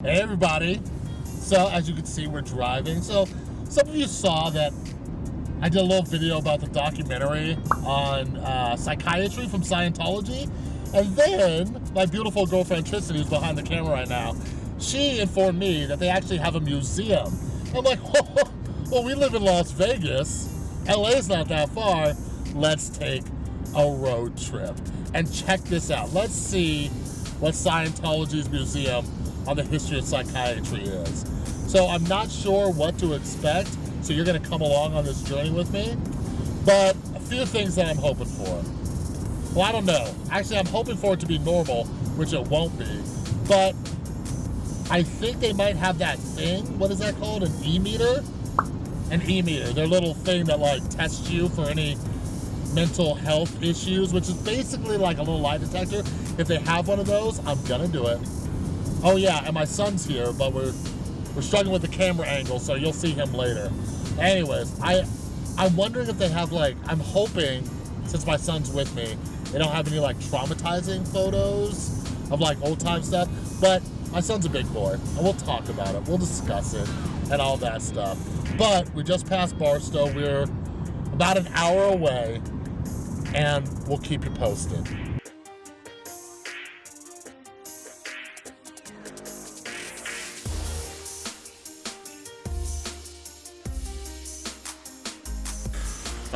Hey everybody. So as you can see, we're driving. So some of you saw that I did a little video about the documentary on uh, psychiatry from Scientology. And then my beautiful girlfriend Tristan, who's behind the camera right now, she informed me that they actually have a museum. I'm like, well, we live in Las Vegas. LA's not that far. Let's take a road trip and check this out. Let's see what Scientology's museum on the history of psychiatry is. So I'm not sure what to expect, so you're gonna come along on this journey with me. But a few things that I'm hoping for. Well, I don't know. Actually, I'm hoping for it to be normal, which it won't be. But I think they might have that thing, what is that called, an e-meter? An e-meter, their little thing that like tests you for any mental health issues, which is basically like a little lie detector. If they have one of those, I'm gonna do it. Oh yeah, and my son's here, but we're we're struggling with the camera angle, so you'll see him later. Anyways, I I'm wondering if they have like I'm hoping since my son's with me, they don't have any like traumatizing photos of like old time stuff. But my son's a big boy, and we'll talk about it. We'll discuss it and all that stuff. But we just passed Barstow. We're about an hour away, and we'll keep you posted.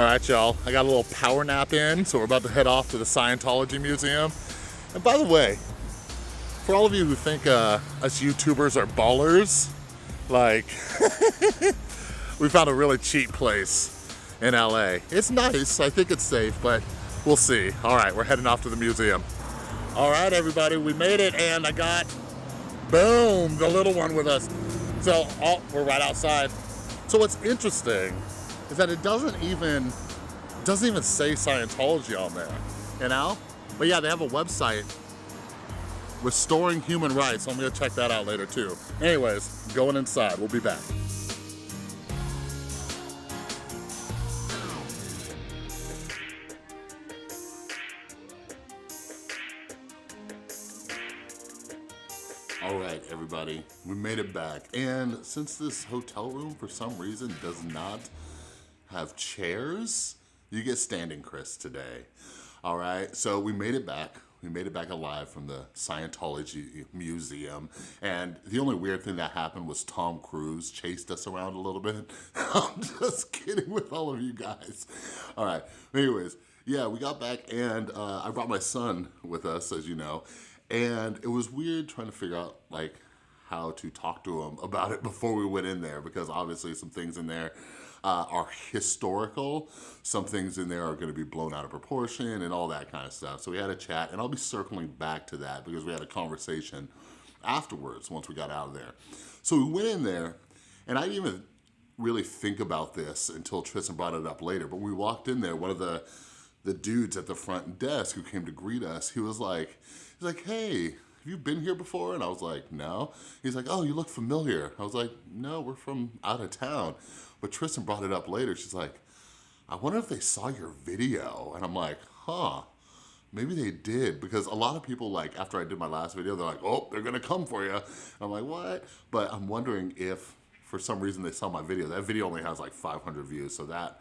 All right, y'all, I got a little power nap in, so we're about to head off to the Scientology Museum. And by the way, for all of you who think uh, us YouTubers are ballers, like, we found a really cheap place in LA. It's nice, I think it's safe, but we'll see. All right, we're heading off to the museum. All right, everybody, we made it, and I got, boom, the little one with us. So, oh, we're right outside. So what's interesting is that it doesn't even doesn't even say Scientology on there, you know? But yeah, they have a website, Restoring Human Rights. So I'm gonna check that out later too. Anyways, going inside, we'll be back. All right, everybody, we made it back. And since this hotel room, for some reason, does not have chairs, you get standing Chris today. All right, so we made it back. We made it back alive from the Scientology Museum. And the only weird thing that happened was Tom Cruise chased us around a little bit. I'm just kidding with all of you guys. All right, anyways, yeah, we got back and uh, I brought my son with us, as you know. And it was weird trying to figure out like how to talk to him about it before we went in there because obviously some things in there uh, are historical. Some things in there are gonna be blown out of proportion and all that kind of stuff. So we had a chat and I'll be circling back to that because we had a conversation afterwards once we got out of there. So we went in there and I didn't even really think about this until Tristan brought it up later, but we walked in there, one of the the dudes at the front desk who came to greet us, he was like, he's like, hey, have you been here before? And I was like, no. He's like, oh, you look familiar. I was like, no, we're from out of town. But Tristan brought it up later. She's like, I wonder if they saw your video. And I'm like, huh, maybe they did. Because a lot of people like, after I did my last video, they're like, oh, they're gonna come for you. And I'm like, what? But I'm wondering if for some reason they saw my video. That video only has like 500 views, so that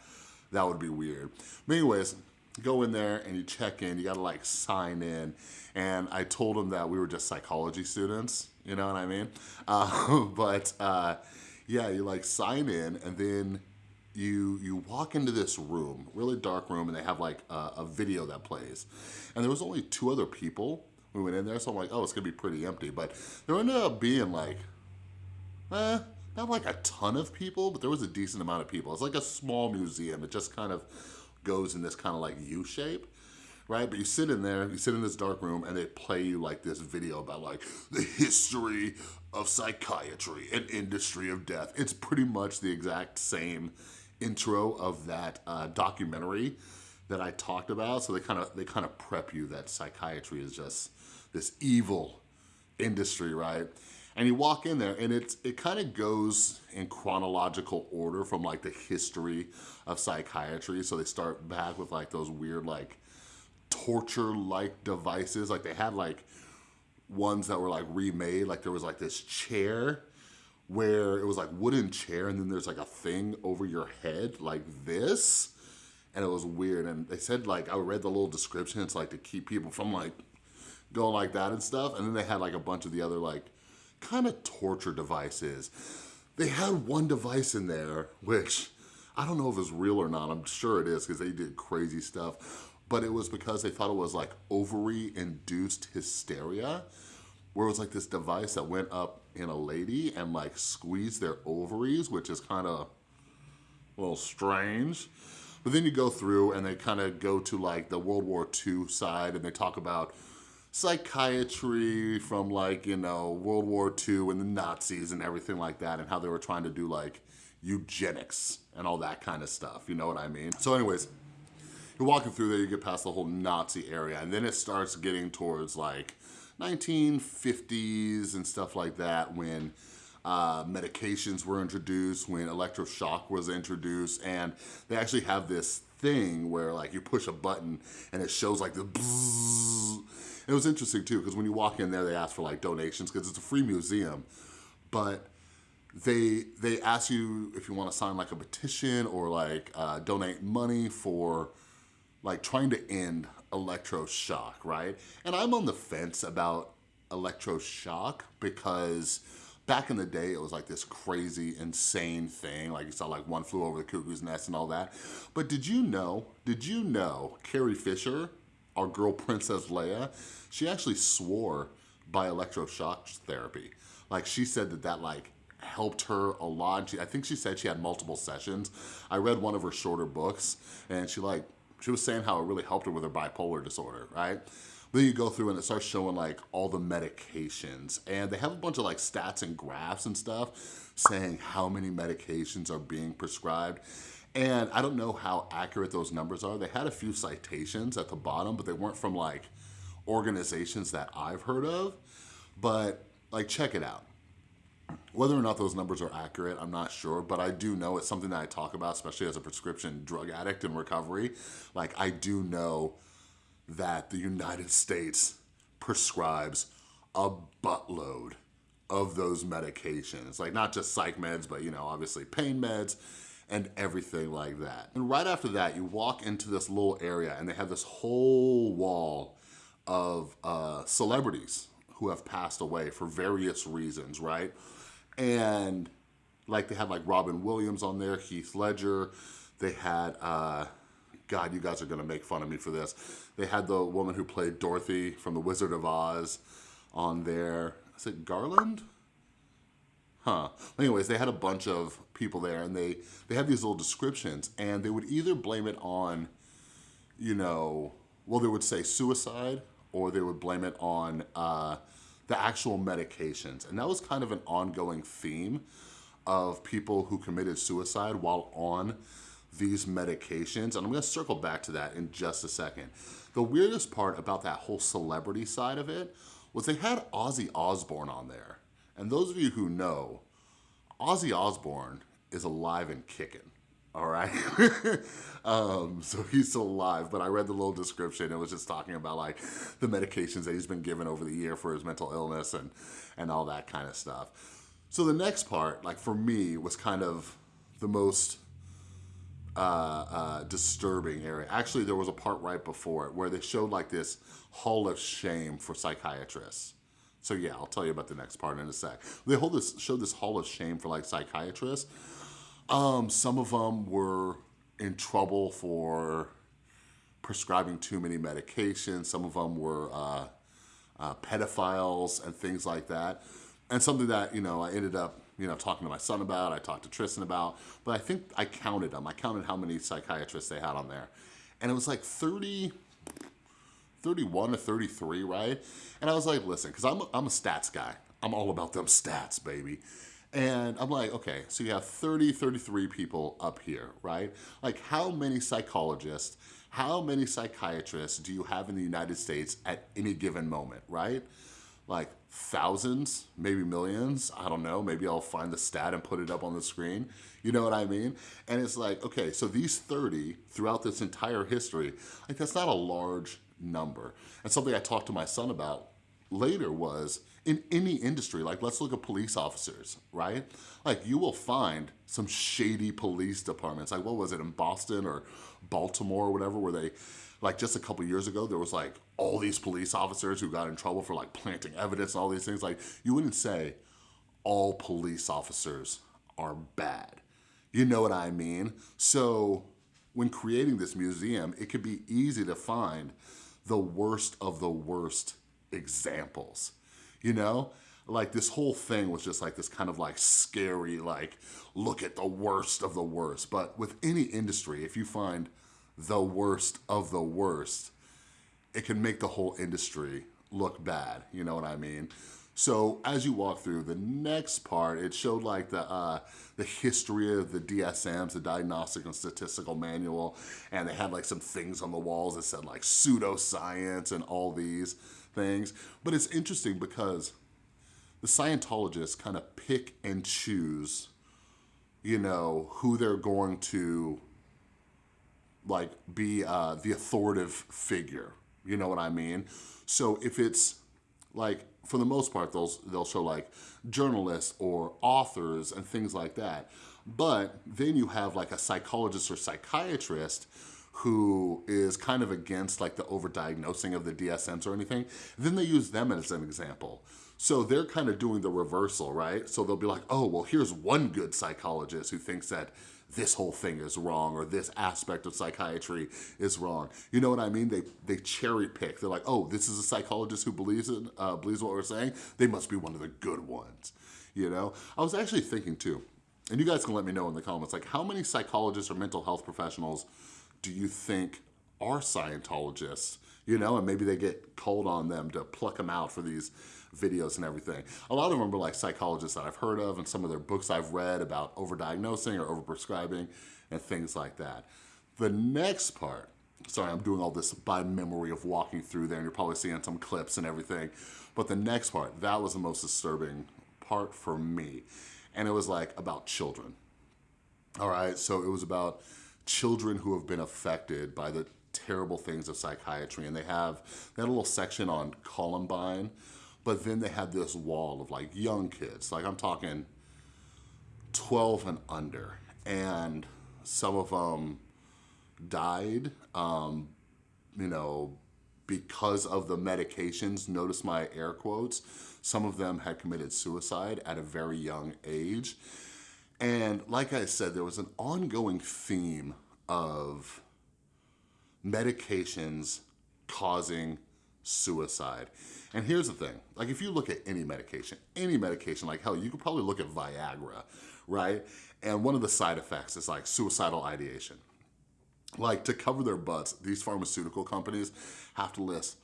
that would be weird. But anyways, go in there and you check in, you gotta like sign in. And I told them that we were just psychology students, you know what I mean? Uh, but uh, yeah, you like sign in and then you you walk into this room, really dark room, and they have like a, a video that plays. And there was only two other people we went in there, so I'm like, oh, it's gonna be pretty empty. But there ended up being like, eh, not like a ton of people, but there was a decent amount of people. It's like a small museum. It just kind of goes in this kind of like U shape right? But you sit in there, you sit in this dark room and they play you like this video about like the history of psychiatry and industry of death. It's pretty much the exact same intro of that uh, documentary that I talked about. So they kind of they kind of prep you that psychiatry is just this evil industry, right? And you walk in there and it's it kind of goes in chronological order from like the history of psychiatry. So they start back with like those weird like torture-like devices. Like they had like ones that were like remade. Like there was like this chair where it was like wooden chair and then there's like a thing over your head like this. And it was weird. And they said like, I read the little description. It's like to keep people from like going like that and stuff. And then they had like a bunch of the other like kind of torture devices. They had one device in there, which I don't know if it's real or not. I'm sure it is because they did crazy stuff. But it was because they thought it was like ovary induced hysteria where it was like this device that went up in a lady and like squeezed their ovaries, which is kind of a little strange. But then you go through and they kind of go to like the World War II side and they talk about psychiatry from like, you know, World War II and the Nazis and everything like that and how they were trying to do like eugenics and all that kind of stuff, you know what I mean? So anyways, you're walking through there, you get past the whole Nazi area and then it starts getting towards like 1950s and stuff like that when uh, medications were introduced, when electroshock was introduced, and they actually have this thing where like you push a button and it shows like the bzzz. It was interesting too, because when you walk in there, they ask for like donations because it's a free museum, but they they ask you if you want to sign like a petition or like uh, donate money for like trying to end electroshock, right? And I'm on the fence about electroshock because back in the day, it was like this crazy, insane thing. Like you saw like One Flew Over the Cuckoo's Nest and all that. But did you know, did you know Carrie Fisher, our girl Princess Leia, she actually swore by electroshock therapy. Like she said that that like helped her a lot. She, I think she said she had multiple sessions. I read one of her shorter books and she like she was saying how it really helped her with her bipolar disorder, right? Then you go through and it starts showing like all the medications and they have a bunch of like stats and graphs and stuff saying how many medications are being prescribed. And I don't know how accurate those numbers are. They had a few citations at the bottom, but they weren't from like organizations that I've heard of. But like, check it out. Whether or not those numbers are accurate, I'm not sure, but I do know it's something that I talk about, especially as a prescription drug addict in recovery. Like I do know that the United States prescribes a buttload of those medications. Like not just psych meds, but you know, obviously pain meds and everything like that. And right after that, you walk into this little area and they have this whole wall of uh, celebrities who have passed away for various reasons, right? And like they had like Robin Williams on there, Heath Ledger, they had, uh, God, you guys are gonna make fun of me for this. They had the woman who played Dorothy from The Wizard of Oz on there. Is it Garland? Huh. Anyways, they had a bunch of people there and they, they had these little descriptions and they would either blame it on, you know, well, they would say suicide or they would blame it on uh, the actual medications. And that was kind of an ongoing theme of people who committed suicide while on these medications. And I'm gonna circle back to that in just a second. The weirdest part about that whole celebrity side of it was they had Ozzy Osbourne on there. And those of you who know, Ozzy Osbourne is alive and kicking all right? um, so he's still alive, but I read the little description. It was just talking about like the medications that he's been given over the year for his mental illness and, and all that kind of stuff. So the next part, like for me, was kind of the most uh, uh, disturbing area. Actually, there was a part right before it where they showed like this hall of shame for psychiatrists. So yeah, I'll tell you about the next part in a sec. They hold this, showed this hall of shame for like psychiatrists um, some of them were in trouble for prescribing too many medications. Some of them were uh, uh, pedophiles and things like that. And something that, you know, I ended up, you know, talking to my son about, I talked to Tristan about, but I think I counted them. I counted how many psychiatrists they had on there. And it was like 30, 31 to 33, right? And I was like, listen, because I'm, I'm a stats guy. I'm all about them stats, baby. And I'm like, okay, so you have 30, 33 people up here, right? Like how many psychologists, how many psychiatrists do you have in the United States at any given moment, right? Like thousands, maybe millions, I don't know, maybe I'll find the stat and put it up on the screen. You know what I mean? And it's like, okay, so these 30 throughout this entire history, like that's not a large number. And something I talked to my son about later was in any industry, like let's look at police officers, right? Like you will find some shady police departments. Like what was it in Boston or Baltimore or whatever, where they, like just a couple years ago, there was like all these police officers who got in trouble for like planting evidence and all these things. Like you wouldn't say all police officers are bad. You know what I mean? So when creating this museum, it could be easy to find the worst of the worst examples, you know? Like this whole thing was just like this kind of like scary, like look at the worst of the worst. But with any industry, if you find the worst of the worst, it can make the whole industry look bad, you know what I mean? So as you walk through the next part, it showed like the uh, the history of the DSMs, the Diagnostic and Statistical Manual, and they had like some things on the walls that said like pseudoscience and all these things. But it's interesting because the Scientologists kind of pick and choose, you know, who they're going to like be uh, the authoritative figure. You know what I mean? So if it's like for the most part, they'll, they'll show like journalists or authors and things like that. But then you have like a psychologist or psychiatrist who is kind of against like the overdiagnosing of the DSMs or anything. Then they use them as an example. So they're kind of doing the reversal, right? So they'll be like, oh, well, here's one good psychologist who thinks that this whole thing is wrong or this aspect of psychiatry is wrong. You know what I mean? They they cherry pick. They're like, oh, this is a psychologist who believes it, uh, believes what we're saying. They must be one of the good ones. You know? I was actually thinking too, and you guys can let me know in the comments, like how many psychologists or mental health professionals do you think are Scientologists? You know, and maybe they get called on them to pluck them out for these videos and everything. A lot of them are like psychologists that I've heard of and some of their books I've read about overdiagnosing or overprescribing and things like that. The next part, sorry, I'm doing all this by memory of walking through there and you're probably seeing some clips and everything. But the next part, that was the most disturbing part for me. And it was like about children. All right, so it was about children who have been affected by the terrible things of psychiatry. And they have that little section on Columbine but then they had this wall of like young kids, like I'm talking 12 and under. And some of them died, um, you know, because of the medications, notice my air quotes, some of them had committed suicide at a very young age. And like I said, there was an ongoing theme of medications causing suicide. And here's the thing, like if you look at any medication, any medication, like hell, you could probably look at Viagra, right? And one of the side effects is like suicidal ideation. Like to cover their butts, these pharmaceutical companies have to list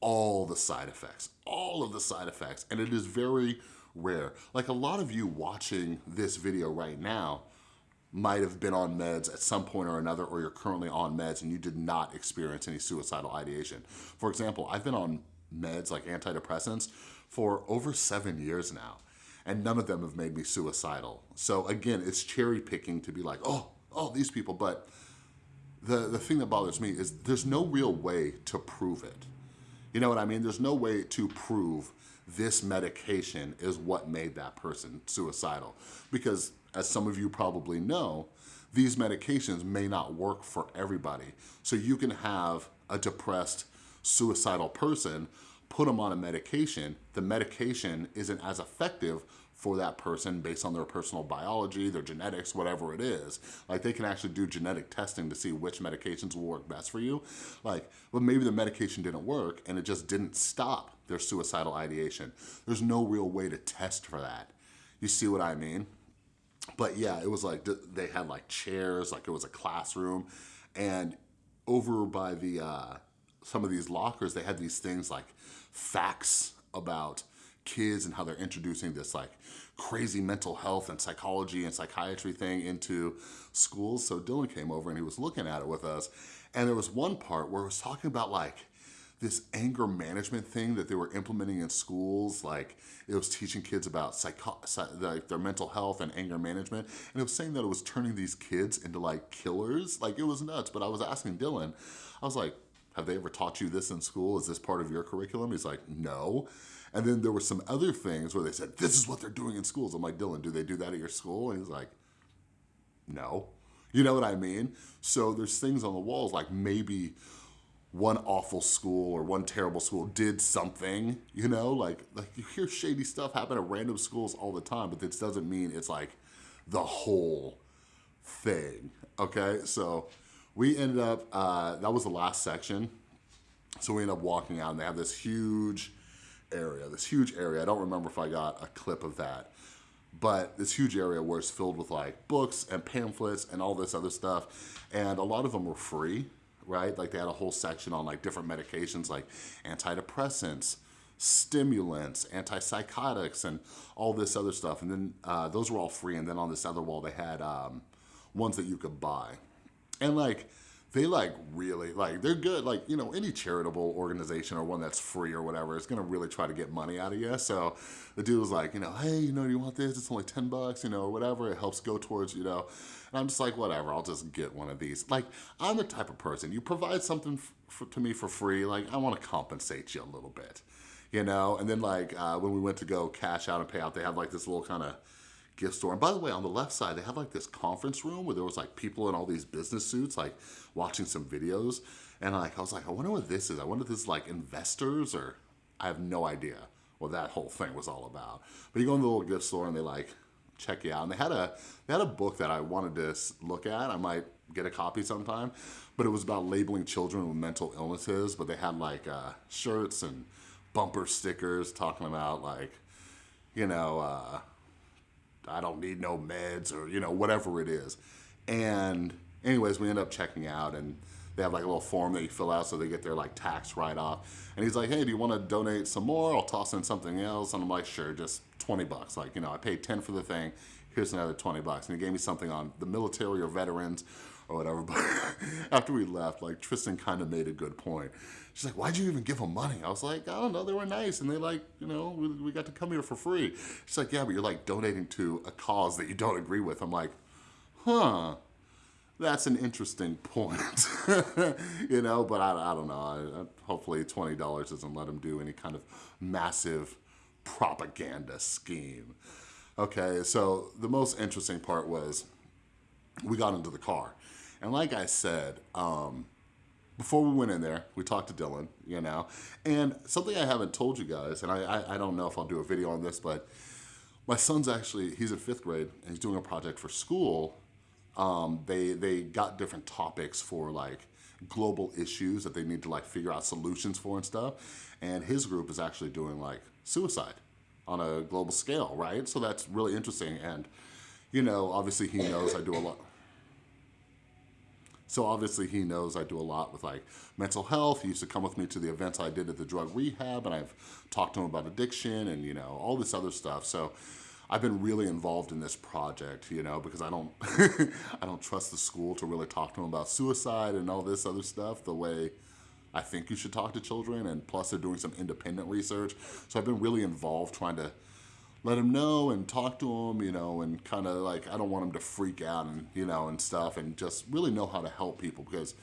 all the side effects, all of the side effects. And it is very rare. Like a lot of you watching this video right now might have been on meds at some point or another, or you're currently on meds and you did not experience any suicidal ideation. For example, I've been on meds like antidepressants for over seven years now and none of them have made me suicidal. So again, it's cherry picking to be like, oh, oh, these people, but the, the thing that bothers me is there's no real way to prove it. You know what I mean? There's no way to prove this medication is what made that person suicidal. Because as some of you probably know, these medications may not work for everybody. So you can have a depressed suicidal person, put them on a medication, the medication isn't as effective for that person based on their personal biology, their genetics, whatever it is. Like they can actually do genetic testing to see which medications will work best for you. Like, but maybe the medication didn't work and it just didn't stop their suicidal ideation. There's no real way to test for that. You see what I mean? But yeah, it was like, they had like chairs, like it was a classroom and over by the, uh, some of these lockers, they had these things like facts about kids and how they're introducing this like crazy mental health and psychology and psychiatry thing into schools. So Dylan came over and he was looking at it with us. And there was one part where it was talking about like this anger management thing that they were implementing in schools. Like it was teaching kids about psycho like their mental health and anger management. And it was saying that it was turning these kids into like killers. Like it was nuts. But I was asking Dylan, I was like, have they ever taught you this in school? Is this part of your curriculum? He's like, no. And then there were some other things where they said, this is what they're doing in schools. I'm like, Dylan, do they do that at your school? And he's like, no. You know what I mean? So there's things on the walls like maybe one awful school or one terrible school did something, you know, like, like you hear shady stuff happen at random schools all the time, but this doesn't mean it's like the whole thing, okay? So we ended up, uh, that was the last section. So we ended up walking out and they have this huge area, this huge area. I don't remember if I got a clip of that, but this huge area where it's filled with like books and pamphlets and all this other stuff. And a lot of them were free right? Like they had a whole section on like different medications like antidepressants, stimulants, antipsychotics, and all this other stuff. And then uh, those were all free. And then on this other wall, they had um, ones that you could buy. And like, they like really, like they're good. Like, you know, any charitable organization or one that's free or whatever is gonna really try to get money out of you. So the dude was like, you know, hey, you know, do you want this? It's only 10 bucks, you know, or whatever. It helps go towards, you know, and I'm just like, whatever, I'll just get one of these. Like, I'm the type of person, you provide something to me for free, like, I wanna compensate you a little bit, you know? And then like, uh, when we went to go cash out and pay out, they have like this little kind of gift store. And by the way, on the left side, they had like this conference room where there was like people in all these business suits, like watching some videos. And like, I was like, I wonder what this is. I wonder if this is like investors or I have no idea what that whole thing was all about. But you go in the little gift store and they like check you out. And they had a they had a book that I wanted to look at. I might get a copy sometime, but it was about labeling children with mental illnesses. But they had like uh, shirts and bumper stickers talking about like, you know, uh, I don't need no meds or you know whatever it is. And anyways, we end up checking out and they have like a little form that you fill out so they get their like tax write off. And he's like, hey, do you want to donate some more? I'll toss in something else. And I'm like, sure, just 20 bucks. Like, you know, I paid 10 for the thing. Here's another 20 bucks. And he gave me something on the military or veterans or whatever. But after we left, like Tristan kind of made a good point. She's like, why'd you even give them money? I was like, I don't know, they were nice. And they like, you know, we, we got to come here for free. She's like, yeah, but you're like donating to a cause that you don't agree with. I'm like, huh that's an interesting point, you know, but I, I don't know. I, I, hopefully $20 doesn't let him do any kind of massive propaganda scheme. Okay, so the most interesting part was we got into the car. And like I said, um, before we went in there, we talked to Dylan, you know, and something I haven't told you guys, and I, I, I don't know if I'll do a video on this, but my son's actually, he's in fifth grade and he's doing a project for school um, they, they got different topics for like global issues that they need to like figure out solutions for and stuff. And his group is actually doing like suicide on a global scale, right? So that's really interesting. And, you know, obviously he knows I do a lot. So obviously he knows I do a lot with like mental health. He used to come with me to the events I did at the drug rehab and I've talked to him about addiction and, you know, all this other stuff. So I've been really involved in this project, you know, because I don't, I don't trust the school to really talk to them about suicide and all this other stuff the way I think you should talk to children. And plus they're doing some independent research. So I've been really involved trying to let them know and talk to them, you know, and kind of like, I don't want them to freak out and, you know, and stuff and just really know how to help people because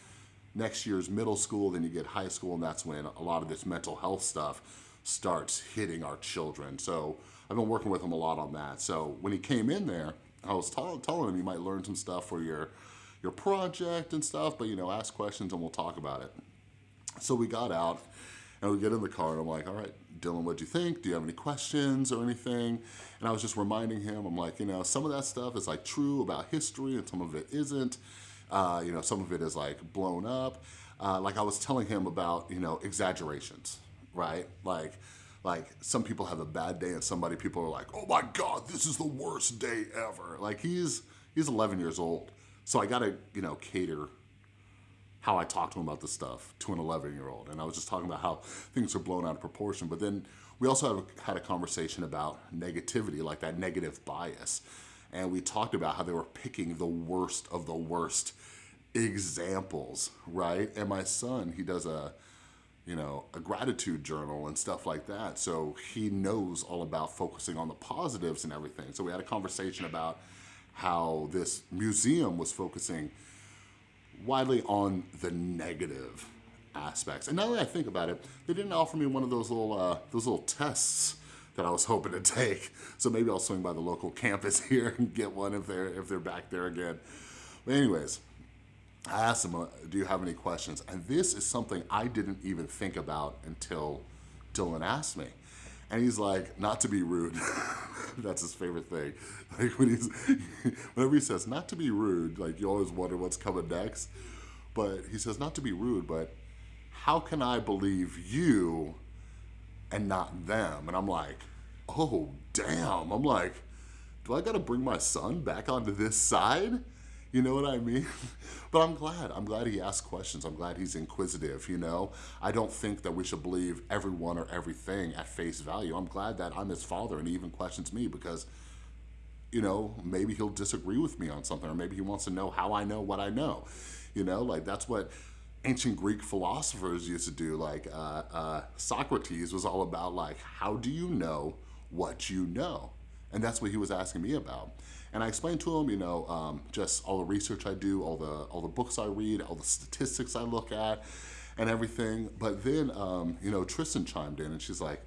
next year's middle school, then you get high school and that's when a lot of this mental health stuff starts hitting our children. So I've been working with him a lot on that. So when he came in there, I was telling him you might learn some stuff for your, your project and stuff, but you know, ask questions and we'll talk about it. So we got out and we get in the car and I'm like, all right, Dylan, what'd you think? Do you have any questions or anything? And I was just reminding him, I'm like, you know, some of that stuff is like true about history and some of it isn't. Uh, you know, some of it is like blown up. Uh, like I was telling him about, you know, exaggerations, right? Like, like some people have a bad day and somebody people are like, oh my God, this is the worst day ever. Like he's, he's 11 years old. So I gotta, you know, cater how I talk to him about this stuff to an 11 year old. And I was just talking about how things are blown out of proportion. But then we also have, had a conversation about negativity, like that negative bias. And we talked about how they were picking the worst of the worst examples, right? And my son, he does a, you know, a gratitude journal and stuff like that. So he knows all about focusing on the positives and everything. So we had a conversation about how this museum was focusing widely on the negative aspects. And now that I think about it, they didn't offer me one of those little, uh, those little tests that I was hoping to take. So maybe I'll swing by the local campus here and get one if they're, if they're back there again. But anyways, I asked him, uh, do you have any questions? And this is something I didn't even think about until Dylan asked me. And he's like, not to be rude. That's his favorite thing. Like when he's, whenever he says not to be rude, like you always wonder what's coming next. But he says not to be rude, but how can I believe you and not them? And I'm like, oh, damn. I'm like, do I gotta bring my son back onto this side? You know what I mean? but I'm glad. I'm glad he asks questions. I'm glad he's inquisitive, you know? I don't think that we should believe everyone or everything at face value. I'm glad that I'm his father and he even questions me because, you know, maybe he'll disagree with me on something or maybe he wants to know how I know what I know. You know, like that's what ancient Greek philosophers used to do. Like uh, uh, Socrates was all about like, how do you know what you know? And that's what he was asking me about. And I explained to him, you know, um, just all the research I do, all the all the books I read, all the statistics I look at, and everything. But then, um, you know, Tristan chimed in, and she's like,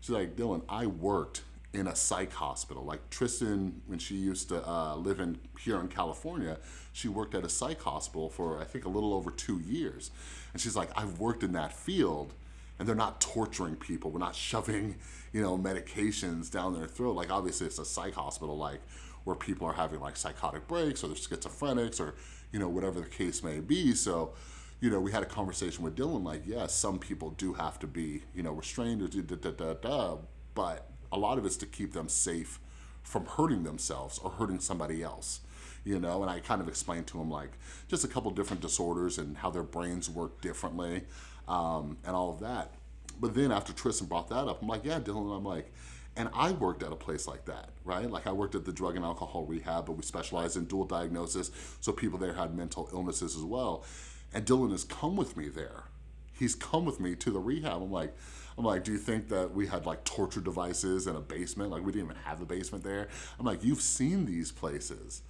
she's like, Dylan, I worked in a psych hospital. Like Tristan, when she used to uh, live in here in California, she worked at a psych hospital for I think a little over two years. And she's like, I've worked in that field and they're not torturing people. We're not shoving, you know, medications down their throat. Like obviously it's a psych hospital, like where people are having like psychotic breaks or they're schizophrenics or, you know, whatever the case may be. So, you know, we had a conversation with Dylan, like, yes, some people do have to be, you know, restrained or da da da da, but a lot of it's to keep them safe from hurting themselves or hurting somebody else you know and i kind of explained to him like just a couple different disorders and how their brains work differently um, and all of that but then after tristan brought that up i'm like yeah dylan i'm like and I worked at a place like that, right? Like I worked at the drug and alcohol rehab, but we specialized in dual diagnosis, so people there had mental illnesses as well. And Dylan has come with me there. He's come with me to the rehab. I'm like, I'm like, do you think that we had like torture devices in a basement? Like we didn't even have a basement there. I'm like, you've seen these places.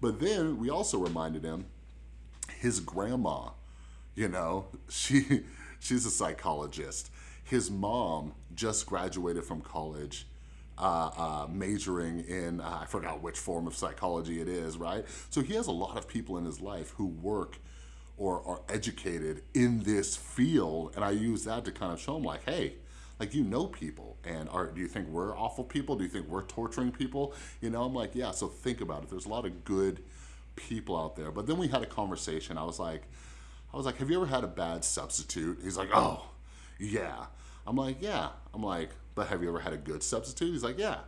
But then we also reminded him, his grandma, you know, she she's a psychologist his mom just graduated from college uh, uh, majoring in, uh, I forgot which form of psychology it is, right? So he has a lot of people in his life who work or are educated in this field. And I use that to kind of show him like, hey, like you know people and are, do you think we're awful people? Do you think we're torturing people? You know, I'm like, yeah, so think about it. There's a lot of good people out there. But then we had a conversation. I was like, I was like, have you ever had a bad substitute? He's like, oh, yeah. I'm like, yeah. I'm like, but have you ever had a good substitute? He's like, yeah.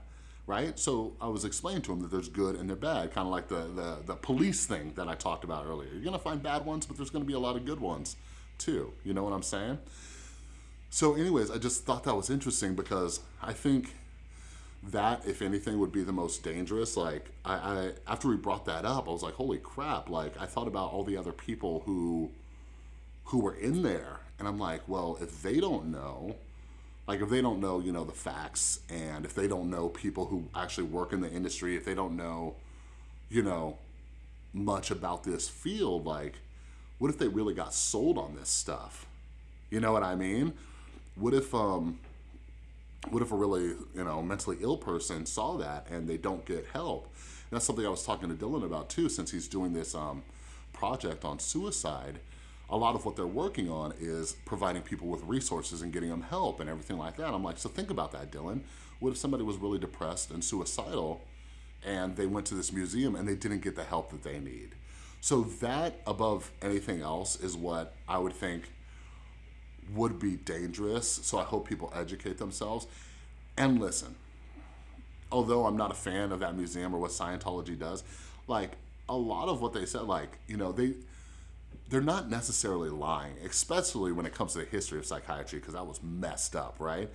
Right? So I was explaining to him that there's good and they're bad, kind of like the, the, the police thing that I talked about earlier. You're gonna find bad ones, but there's gonna be a lot of good ones too. You know what I'm saying? So anyways, I just thought that was interesting because I think that, if anything, would be the most dangerous. Like, I, I, after we brought that up, I was like, holy crap. Like, I thought about all the other people who, who were in there. And I'm like, well, if they don't know, like if they don't know, you know, the facts and if they don't know people who actually work in the industry, if they don't know, you know, much about this field, like what if they really got sold on this stuff? You know what I mean? What if, um, what if a really, you know, mentally ill person saw that and they don't get help? And that's something I was talking to Dylan about too, since he's doing this um, project on suicide a lot of what they're working on is providing people with resources and getting them help and everything like that. I'm like, so think about that, Dylan. What if somebody was really depressed and suicidal and they went to this museum and they didn't get the help that they need? So that, above anything else, is what I would think would be dangerous. So I hope people educate themselves and listen. Although I'm not a fan of that museum or what Scientology does, like a lot of what they said, like, you know, they, they're not necessarily lying, especially when it comes to the history of psychiatry, because that was messed up, right?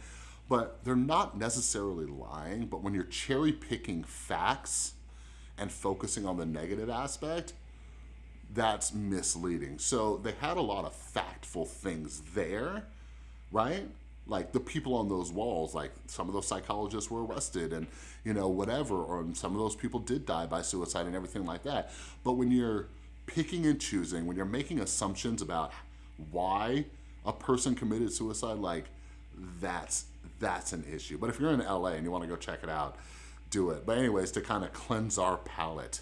But they're not necessarily lying, but when you're cherry picking facts and focusing on the negative aspect, that's misleading. So they had a lot of factful things there, right? Like the people on those walls, like some of those psychologists were arrested and, you know, whatever, or some of those people did die by suicide and everything like that. But when you're picking and choosing, when you're making assumptions about why a person committed suicide, like that's, that's an issue. But if you're in LA and you wanna go check it out, do it. But anyways, to kind of cleanse our palate,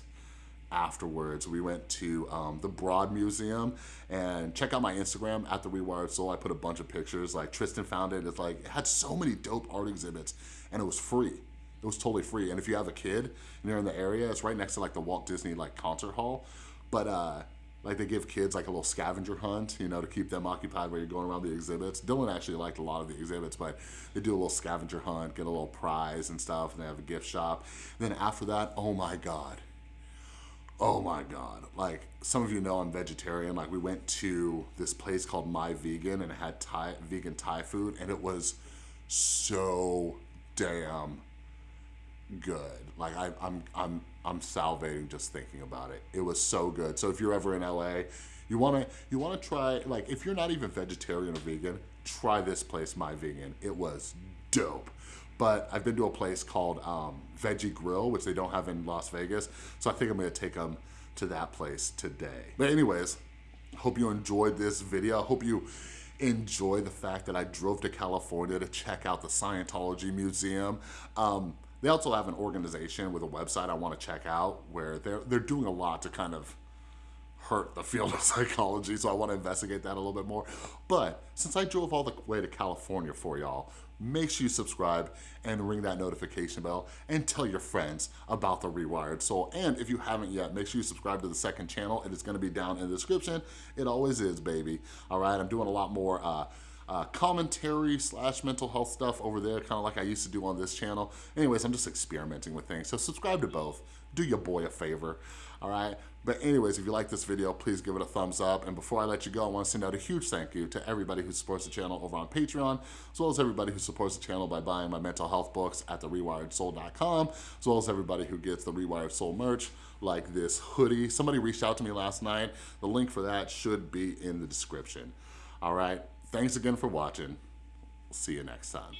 afterwards we went to um, the Broad Museum and check out my Instagram at the Rewired Soul. I put a bunch of pictures like Tristan found it. It's like it had so many dope art exhibits and it was free. It was totally free. And if you have a kid and you're in the area, it's right next to like the Walt Disney like concert hall. But uh, like they give kids like a little scavenger hunt, you know, to keep them occupied while you're going around the exhibits. Dylan actually liked a lot of the exhibits, but they do a little scavenger hunt, get a little prize and stuff, and they have a gift shop. And then after that, oh my God, oh my God. Like some of you know I'm vegetarian. Like we went to this place called My Vegan and it had Thai, vegan Thai food and it was so damn good. Like I, I'm, I'm, I'm salivating just thinking about it. It was so good. So if you're ever in LA, you wanna, you wanna try, like if you're not even vegetarian or vegan, try this place, My Vegan. It was dope. But I've been to a place called um, Veggie Grill, which they don't have in Las Vegas. So I think I'm gonna take them to that place today. But anyways, hope you enjoyed this video. Hope you enjoy the fact that I drove to California to check out the Scientology Museum. Um, they also have an organization with a website I wanna check out where they're, they're doing a lot to kind of hurt the field of psychology, so I wanna investigate that a little bit more. But since I drove all the way to California for y'all, make sure you subscribe and ring that notification bell and tell your friends about the Rewired Soul. And if you haven't yet, make sure you subscribe to the second channel. It is gonna be down in the description. It always is, baby. All right, I'm doing a lot more uh, uh, commentary slash mental health stuff over there, kind of like I used to do on this channel. Anyways, I'm just experimenting with things. So subscribe to both. Do your boy a favor, all right? But anyways, if you like this video, please give it a thumbs up. And before I let you go, I want to send out a huge thank you to everybody who supports the channel over on Patreon, as well as everybody who supports the channel by buying my mental health books at therewiredsoul.com, as well as everybody who gets the Rewired Soul merch, like this hoodie. Somebody reached out to me last night. The link for that should be in the description. All right, Thanks again for watching. See you next time.